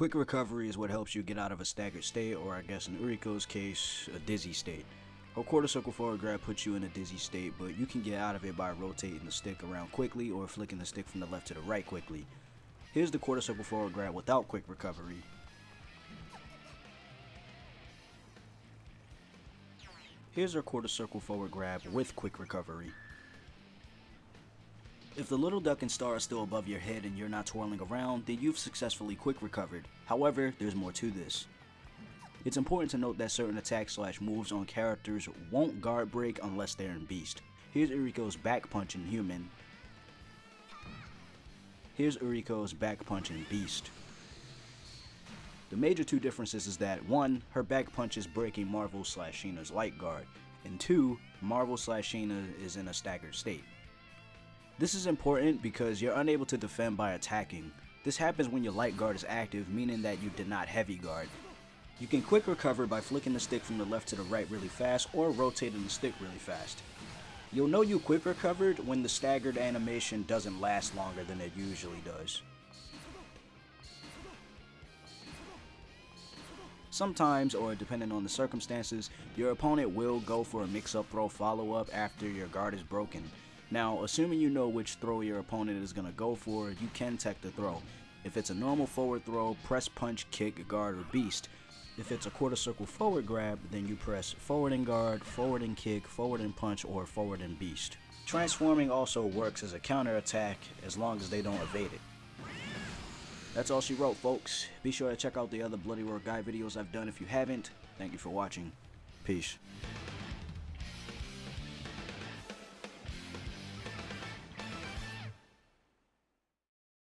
Quick recovery is what helps you get out of a staggered state, or I guess in Uriko's case, a dizzy state. Her quarter circle forward grab puts you in a dizzy state, but you can get out of it by rotating the stick around quickly or flicking the stick from the left to the right quickly. Here's the quarter circle forward grab without quick recovery. Here's our quarter circle forward grab with quick recovery. If the little duck and star is still above your head and you're not twirling around, then you've successfully quick recovered. However, there's more to this. It's important to note that certain attacks slash moves on characters won't guard break unless they're in Beast. Here's Uriko's back punch in Human. Here's Uriko's back punch in Beast. The major two differences is that 1. Her back punch is breaking Marvel slash Shina's light guard, and 2. Marvel slash Shina is in a staggered state. This is important because you're unable to defend by attacking. This happens when your light guard is active, meaning that you did not heavy guard. You can quick recover by flicking the stick from the left to the right really fast or rotating the stick really fast. You'll know you quick recovered when the staggered animation doesn't last longer than it usually does. Sometimes, or depending on the circumstances, your opponent will go for a mix-up throw follow-up after your guard is broken. Now, assuming you know which throw your opponent is going to go for, you can tech the throw. If it's a normal forward throw, press punch, kick, guard, or beast. If it's a quarter circle forward grab, then you press forward and guard, forward and kick, forward and punch, or forward and beast. Transforming also works as a counter attack as long as they don't evade it. That's all she wrote, folks. Be sure to check out the other Bloody Roar Guy videos I've done if you haven't. Thank you for watching. Peace.